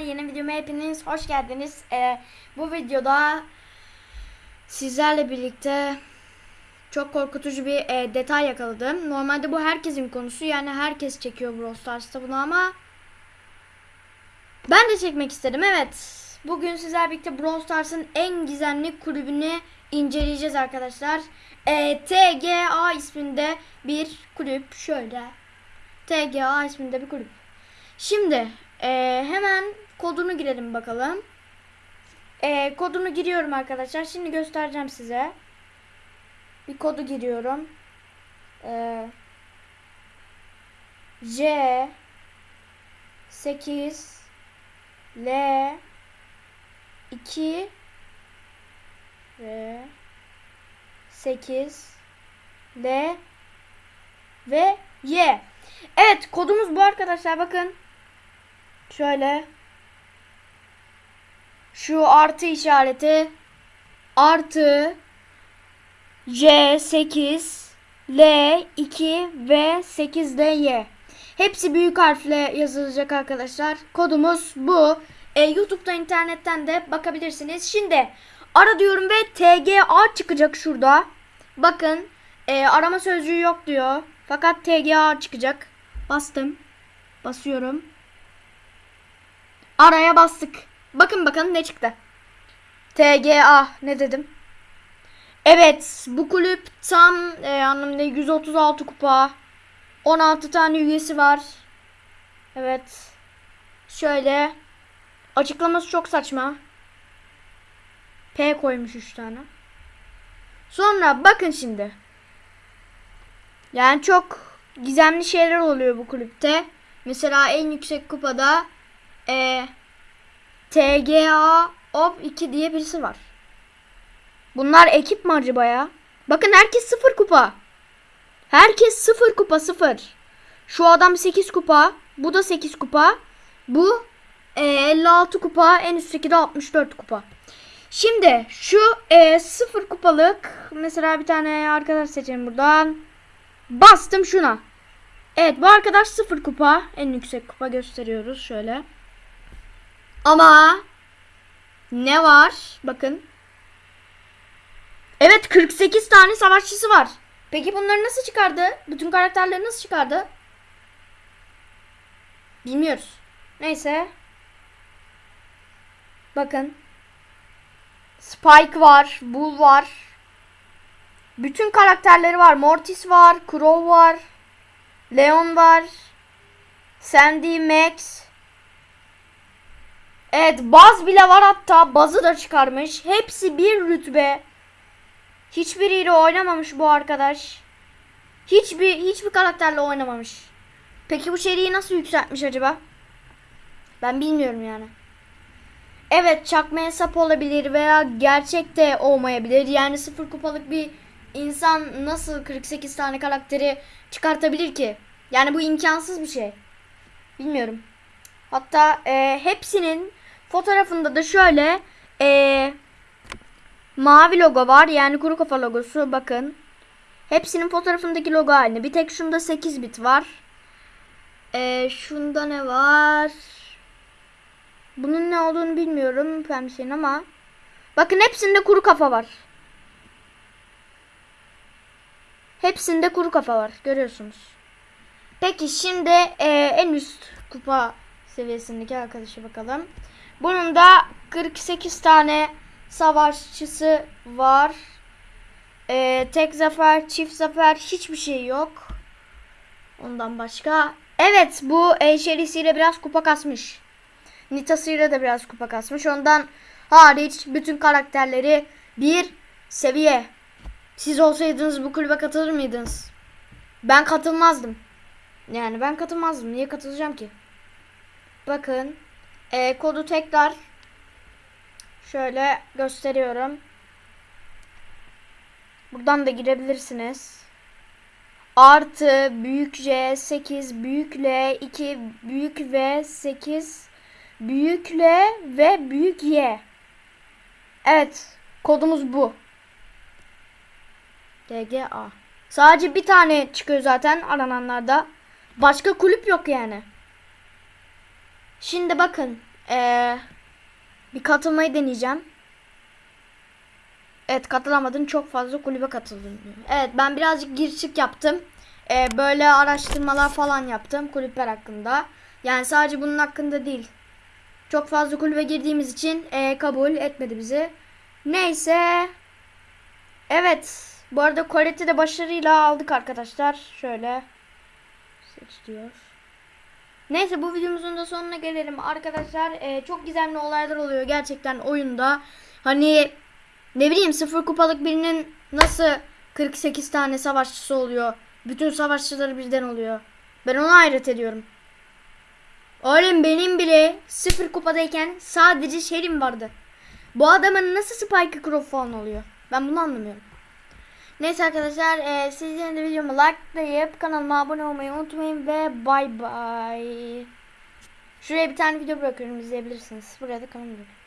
Yeni videoma hepiniz hoş geldiniz. Ee, bu videoda sizlerle birlikte çok korkutucu bir e, detay yakaladım. Normalde bu herkesin konusu yani herkes çekiyor Brawl Stars'ta bunu ama ben de çekmek istedim evet. Bugün sizlerle birlikte Brawl Stars'ın en gizemli kulübünü inceleyeceğiz arkadaşlar. Ee, TGA isminde bir kulüp şöyle. TGA isminde bir kulüp. Şimdi e, hemen kodunu girelim bakalım. E, kodunu giriyorum arkadaşlar. Şimdi göstereceğim size. Bir kodu giriyorum. E, J 8 L 2 V 8 L ve Y. Evet kodumuz bu arkadaşlar bakın. Şöyle. Şu artı işareti artı J8 L2 ve 8 de Y. Hepsi büyük harfle yazılacak arkadaşlar. Kodumuz bu. E, YouTube'da internetten de bakabilirsiniz. Şimdi ara diyorum ve TGA çıkacak şurada. Bakın e, arama sözcüğü yok diyor. Fakat TGA çıkacak. Bastım. Basıyorum. Araya bastık. Bakın bakın ne çıktı. TGA ne dedim? Evet bu kulüp tam e, anlamda 136 kupa. 16 tane üyesi var. Evet. Şöyle. Açıklaması çok saçma. P koymuş 3 tane. Sonra bakın şimdi. Yani çok gizemli şeyler oluyor bu kulüpte. Mesela en yüksek kupada e, TGA OP 2 diye birisi var. Bunlar ekip mi acaba ya? Bakın herkes sıfır kupa. Herkes sıfır kupa sıfır. Şu adam 8 kupa. Bu da 8 kupa. Bu e, 56 kupa. En üstteki de 64 kupa. Şimdi şu e, sıfır kupalık mesela bir tane arkadaş seçelim buradan. Bastım şuna. Evet bu arkadaş sıfır kupa. En yüksek kupa gösteriyoruz şöyle. Ama ne var? Bakın. Evet 48 tane savaşçısı var. Peki bunları nasıl çıkardı? Bütün karakterleri nasıl çıkardı? Bilmiyoruz. Neyse. Bakın. Spike var. Bull var. Bütün karakterleri var. Mortis var. Crow var. Leon var. Sandy, Max. Evet Baz bile var hatta. Bazı da çıkarmış. Hepsi bir rütbe. Hiçbiriyle oynamamış bu arkadaş. Hiçbir hiçbir karakterle oynamamış. Peki bu seriyi nasıl yükseltmiş acaba? Ben bilmiyorum yani. Evet çakma hesap olabilir veya gerçekte olmayabilir. Yani sıfır kupalık bir insan nasıl 48 tane karakteri çıkartabilir ki? Yani bu imkansız bir şey. Bilmiyorum. Hatta e, hepsinin fotoğrafında da şöyle e, mavi logo var. Yani kuru kafa logosu. Bakın. Hepsinin fotoğrafındaki logo aynı. Bir tek şunda 8 bit var. E, şunda ne var? Bunun ne olduğunu bilmiyorum pembesin ama. Bakın hepsinde kuru kafa var. Hepsinde kuru kafa var. Görüyorsunuz. Peki şimdi e, en üst kupa seviyesindeki arkadaşa bakalım. Bunun da 48 tane savaşçısı var. E, tek zafer, çift zafer hiçbir şey yok. Ondan başka. Evet bu Eşerisiyle biraz kupa kasmış. Nitasıyla da biraz kupa kasmış. Ondan hariç bütün karakterleri bir seviye. Siz olsaydınız bu kulübe katılır mıydınız? Ben katılmazdım. Yani ben katılmazdım. Niye katılacağım ki? Bakın. E, kodu tekrar şöyle gösteriyorum. Buradan da girebilirsiniz. Artı büyük J 8 büyük L 2 büyük V 8 büyük L ve büyük Y. Evet. Kodumuz bu. DGA. Sadece bir tane çıkıyor zaten arananlarda. Başka kulüp yok yani. Şimdi bakın Ee, bir katılmayı deneyeceğim. Evet katılamadın çok fazla kulübe katıldın. Evet ben birazcık gir çık yaptım. Ee, böyle araştırmalar falan yaptım kulüpler hakkında. Yani sadece bunun hakkında değil. Çok fazla kulübe girdiğimiz için ee, kabul etmedi bizi. Neyse. Evet. Bu arada Colette'i de başarıyla aldık arkadaşlar. Şöyle. Seç diyor. Neyse bu videomuzun da sonuna gelelim arkadaşlar. Ee, çok gizemli olaylar oluyor gerçekten oyunda. Hani ne bileyim sıfır kupalık birinin nasıl 48 tane savaşçısı oluyor. Bütün savaşçıları birden oluyor. Ben ona hayret ediyorum. Oğlum benim bile sıfır kupadayken sadece Şerim vardı. Bu adamın nasıl Spike Crow oluyor? Ben bunu anlamıyorum. Neyse arkadaşlar e, sizlerin de videomu likelayıp kanalıma abone olmayı unutmayın ve bay bay. Şuraya bir tane video bırakıyorum izleyebilirsiniz. Buraya da kanalıma bırakıyorum.